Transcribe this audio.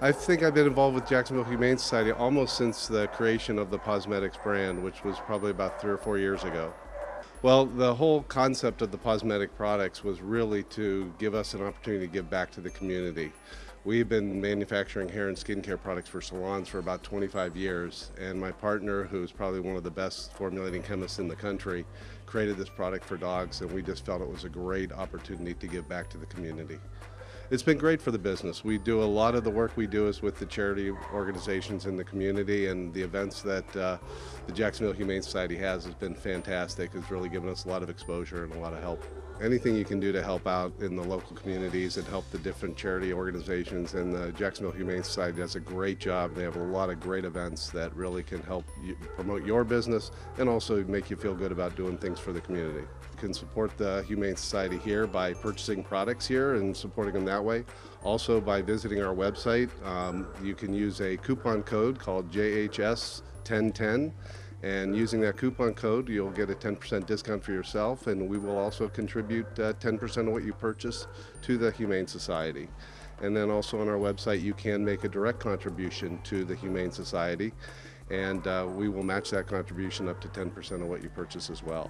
I think I've been involved with Jacksonville Humane Society almost since the creation of the Posmetics brand, which was probably about three or four years ago. Well, the whole concept of the Posmetic products was really to give us an opportunity to give back to the community. We've been manufacturing hair and skincare products for salons for about 25 years, and my partner, who's probably one of the best formulating chemists in the country, created this product for dogs, and we just felt it was a great opportunity to give back to the community it's been great for the business. We do a lot of the work we do is with the charity organizations in the community and the events that uh, the Jacksonville Humane Society has has been fantastic. It's really given us a lot of exposure and a lot of help. Anything you can do to help out in the local communities and help the different charity organizations and the Jacksonville Humane Society does a great job. They have a lot of great events that really can help you promote your business and also make you feel good about doing things for the community. You can support the Humane Society here by purchasing products here and supporting them that way. Also by visiting our website, um, you can use a coupon code called JHS1010 and using that coupon code, you'll get a 10% discount for yourself, and we will also contribute 10% uh, of what you purchase to the Humane Society. And then also on our website, you can make a direct contribution to the Humane Society, and uh, we will match that contribution up to 10% of what you purchase as well.